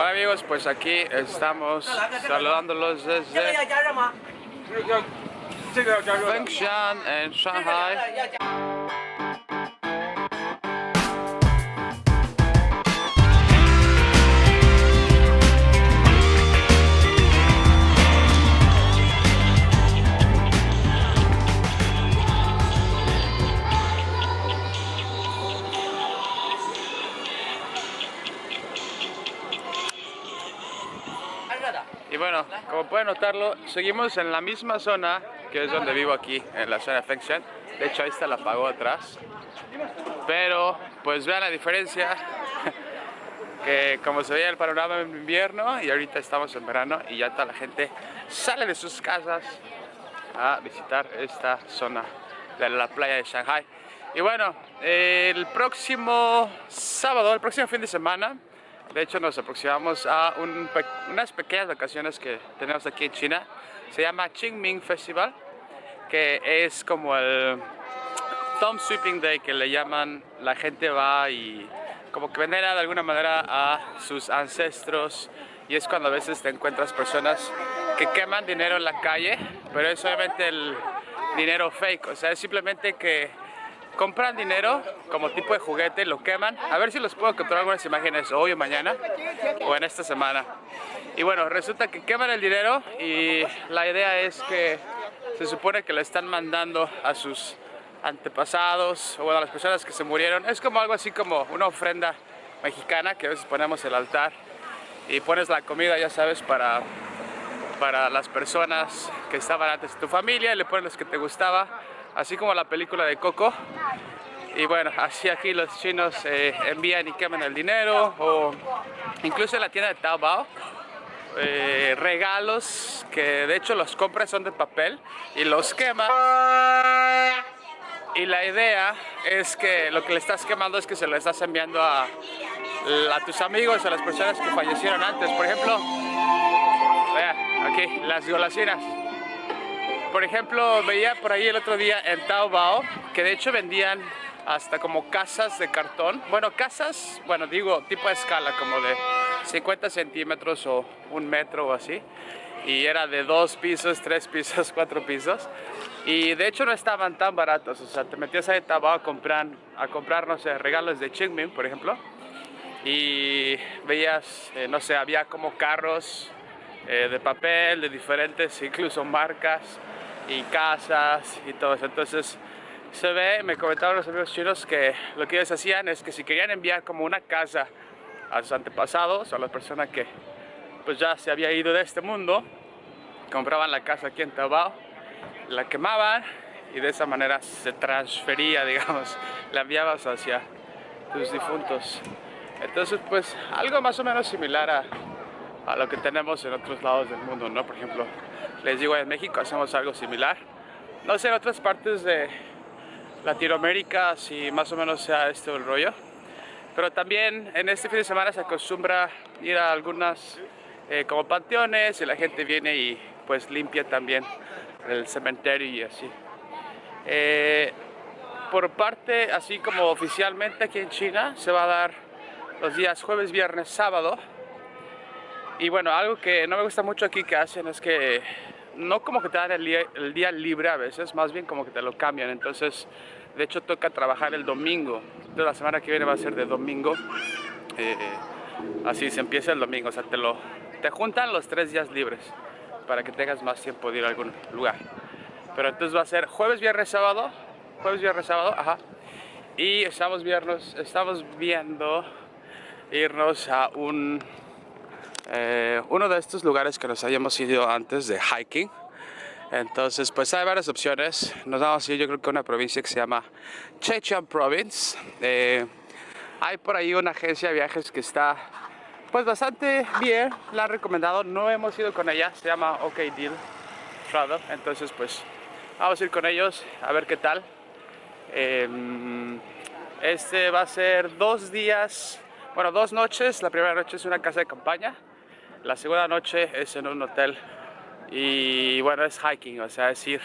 Hola amigos, pues aquí estamos saludándolos desde Fengshan en Shanghai. Bueno, como pueden notarlo, seguimos en la misma zona que es donde vivo aquí, en la zona de Fengshan. De hecho, ahí está la pagoda atrás. Pero, pues vean la diferencia, que como se veía el panorama en invierno y ahorita estamos en verano y ya toda la gente sale de sus casas a visitar esta zona de la playa de Shanghai. Y bueno, el próximo sábado, el próximo fin de semana, de hecho, nos aproximamos a unas pequeñas vacaciones que tenemos aquí en China. Se llama Qingming Festival, que es como el Thumb Sweeping Day que le llaman. La gente va y como que venera de alguna manera a sus ancestros y es cuando a veces te encuentras personas que queman dinero en la calle, pero es obviamente el dinero fake, o sea, es simplemente que compran dinero como tipo de juguete, lo queman. A ver si los puedo capturar algunas imágenes hoy o mañana o en esta semana. Y bueno, resulta que queman el dinero y la idea es que se supone que le están mandando a sus antepasados o a las personas que se murieron. Es como algo así como una ofrenda mexicana que a veces ponemos el altar y pones la comida, ya sabes, para, para las personas que estaban antes de tu familia y le pones los que te gustaba así como la película de Coco. Y bueno, así aquí los chinos eh, envían y queman el dinero o incluso en la tienda de Taobao eh, regalos que de hecho los compras son de papel y los queman y la idea es que lo que le estás quemando es que se lo estás enviando a, tus amigos, a las personas que fallecieron antes. Por ejemplo, vea, aquí, las golasinas. Por ejemplo, veía por ahí el otro día en Taobao que de hecho vendían hasta como casas de cartón. Bueno, casas, bueno, digo tipo de escala, como de 50 centímetros o un metro o así. Y era de dos pisos, tres pisos, cuatro pisos. Y de hecho no estaban tan baratos. O sea, te metías ahí a Taobao a comprar, a comprar, no sé, regalos de Qingming, por ejemplo. Y veías, eh, no sé, había como carros eh, de papel, de diferentes, incluso marcas y casas y todo eso. Entonces se ve, me comentaban los amigos chinos que lo que ellos hacían es que si querían enviar como una casa a sus antepasados, a la persona que pues ya se había ido de este mundo, compraban la casa aquí en Taobao, la quemaban y de esa manera se transfería, digamos, la enviabas hacia tus difuntos. Entonces pues algo más o menos similar a, a lo que tenemos en otros lados del mundo, ¿no? Por ejemplo, les digo, en México hacemos algo similar. No sé, en otras partes de Latinoamérica si más o menos sea este el rollo. Pero también en este fin de semana se acostumbra ir a algunas eh, como panteones y la gente viene y pues limpia también el cementerio y así. Eh, por parte, así como oficialmente aquí en China, se va a dar los días jueves, viernes, sábado y bueno, algo que no me gusta mucho aquí que hacen es que no como que te dan el día, libre a veces, más bien como que te lo cambian. Entonces, de hecho toca trabajar el domingo. Entonces la semana que viene va a ser de domingo. Eh, así se empieza el domingo, o sea, te, lo, te juntan los tres días libres para que tengas más tiempo de ir a algún lugar. Pero entonces va a ser jueves, viernes, sábado, jueves, viernes, sábado, ajá. Y estamos, viernes, estamos viendo irnos a un eh, uno de estos lugares que nos hayamos ido antes de hiking. Entonces, pues hay varias opciones. Nos vamos a ir, yo creo que a una provincia que se llama Zhejiang Province. Eh, hay por ahí una agencia de viajes que está pues bastante bien, la han recomendado, no hemos ido con ella, se llama OK Deal Travel, entonces pues vamos a ir con ellos a ver qué tal. Em, este va a ser dos días, bueno dos noches, la primera noche es una casa de campaña, la segunda noche es en un hotel y bueno, es hiking, o sea, es ir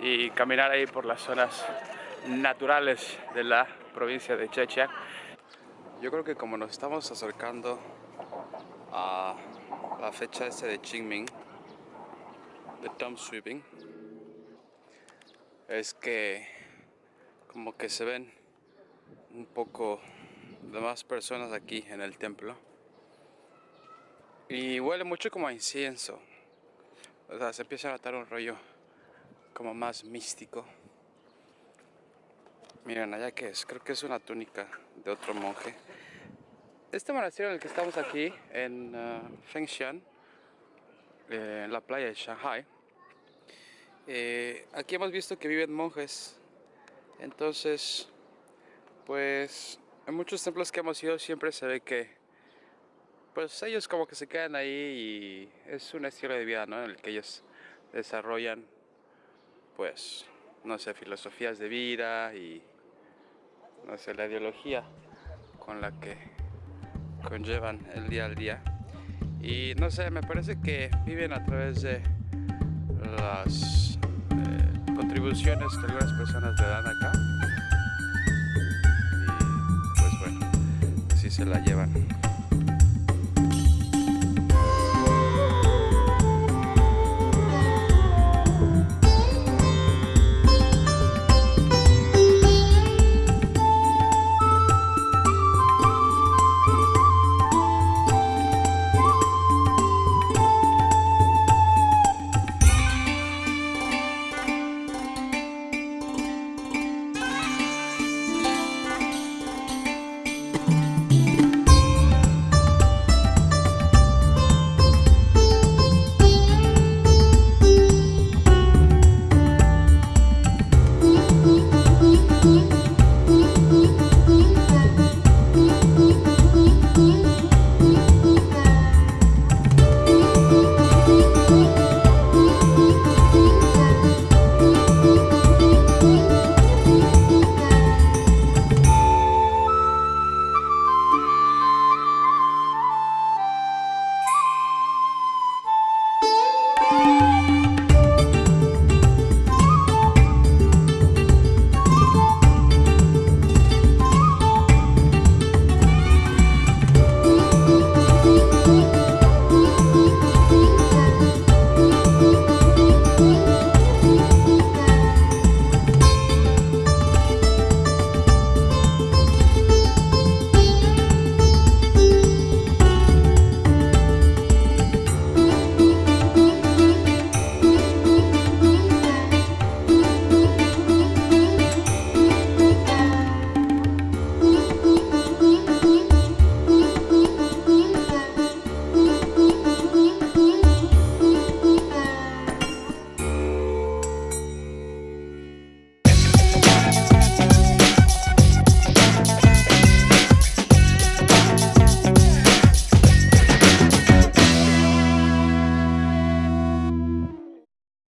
y caminar ahí por las zonas naturales de la provincia de Checha. Yo creo que como nos estamos acercando a la fecha este de Qingming, de Tom Sweeping, es que como que se ven un poco de más personas aquí en el templo. Y huele mucho como a incienso. O sea, se empieza a notar un rollo como más místico. Miren, allá que es, creo que es una túnica de otro monje. Este monasterio en el que estamos aquí, en uh, Fengshan, eh, en la playa de Shanghai, eh, aquí hemos visto que viven monjes. Entonces, pues en muchos templos que hemos ido siempre se ve que pues ellos como que se quedan ahí y es un estilo de vida, ¿no? En el que ellos desarrollan, pues, no sé, filosofías de vida y, no sé, la ideología con la que conllevan el día al día. Y no sé, me parece que viven a través de las eh, contribuciones que algunas personas le dan acá. Y pues bueno, así se la llevan.